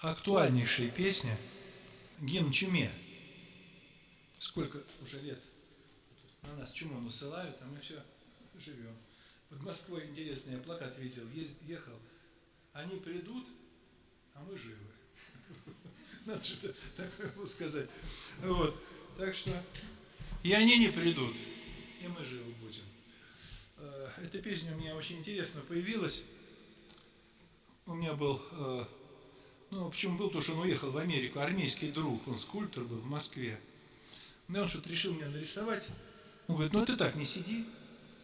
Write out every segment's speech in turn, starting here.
актуальнейшая песня гимн чуме. Сколько уже лет на нас чуму насылают, а мы все живем. Под Москвой интересный я плакат видел, ехал. Они придут, а мы живы. Надо что-то такое сказать. Вот. Так что и они не придут, и мы живы будем. Э, эта песня у меня очень интересно появилась. У меня был э, ну, почему был, то, что он уехал в Америку, армейский друг, он скульптор был в Москве. Ну, он что-то решил меня нарисовать. Он говорит, ну ты так не сиди,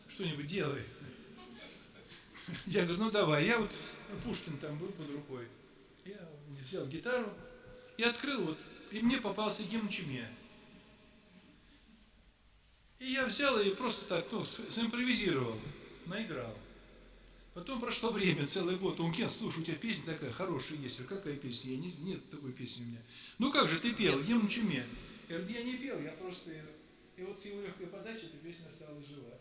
что-нибудь делай. Я говорю, ну давай, я вот, Пушкин там был под рукой. Я взял гитару и открыл вот, и мне попался гимн Чуме. И я взял и просто так, ну, симпровизировал, наиграл. Потом прошло время, целый год. Он говорит, слушай, у тебя песня такая хорошая есть. Я какая песня? Я не, нет такой песни у меня. Ну как же, ты пел, ем на чуме. Я я не пел, я просто. И вот с его легкой подачи эта песня стала жива.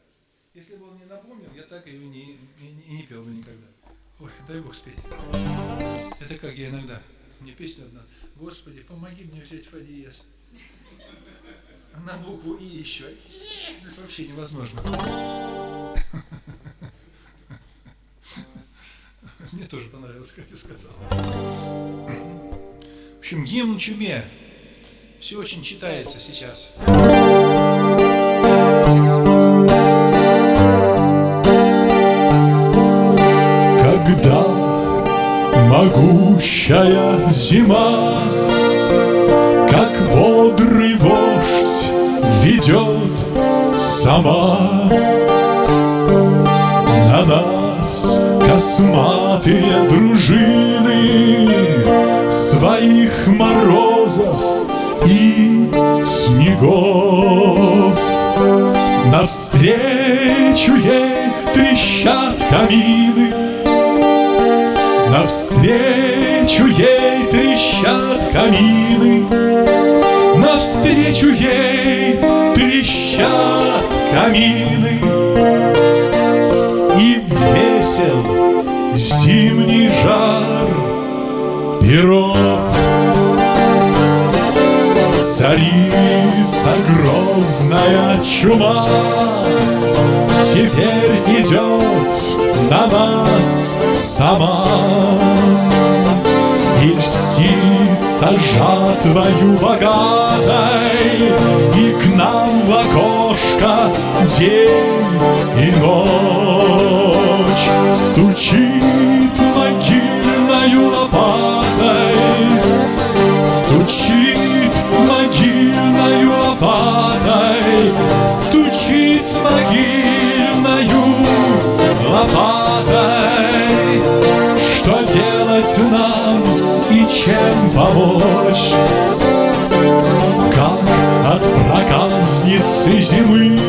Если бы он мне напомнил, я так ее не, не, не пел бы никогда. Ой, дай Бог спеть. Это как я иногда. Мне песня одна. Господи, помоги мне взять фа диез. На букву И еще. Это вообще невозможно. Мне тоже понравилось, как ты сказал. В общем, гимн чуме. Все очень читается сейчас. Когда могущая зима, Как бодрый вождь ведет сама Морозов и снегов. Навстречу ей трещат камины. Навстречу ей трещат камины. Навстречу ей трещат камины грозная чума. Теперь идет на нас сама. И льстится жатвою богатой И к нам в окошко день и ночь Стучит делать нам и чем помочь. Как от проказницы зимы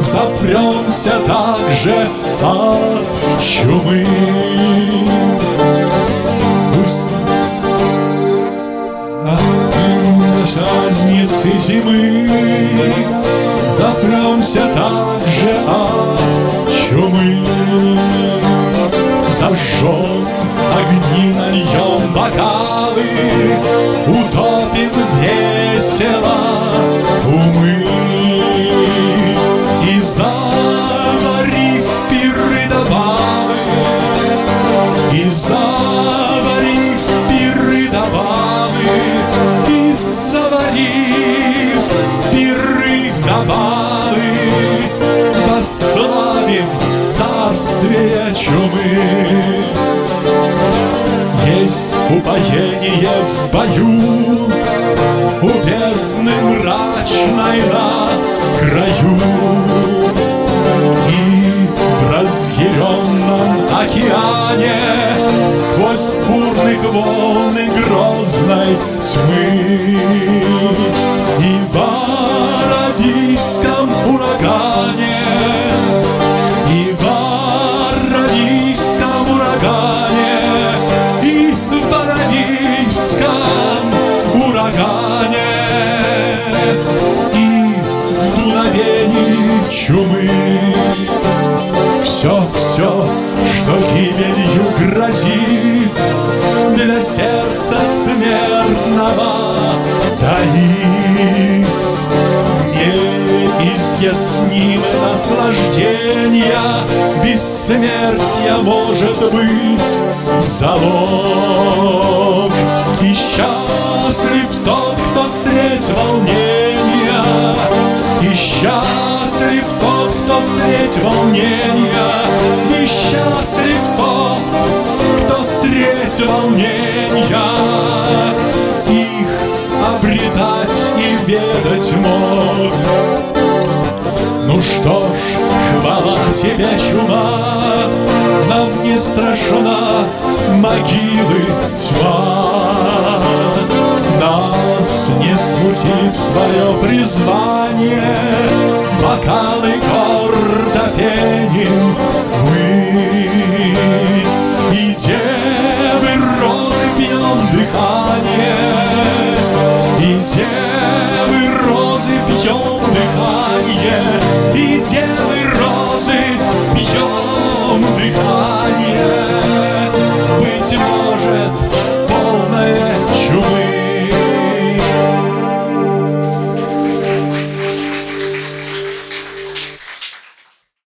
Запремся также от чумы. Пусть от праздницы зимы Запремся также от чумы. Зажжем огни, нальем бокалы Утопим весело мрачной на краю И в разъяренном океане Сквозь бурных волн и грозной тьмы. И в чумы. Все, все, что гибелью грозит Для сердца смертного таит Неизъяснимое наслаждения Бессмертия может быть залог. И счастлив тот, кто средь волнения И счастлив кто средь волнения. И счастлив тот, кто средь волнения. Их обретать и ведать мог Ну что ж, хвала тебе, чума. Нам не страшна могилы тьма Нас не смутит твое призвание. Бокалы гордо пеним мы. И девы розы пьем дыхание. И девы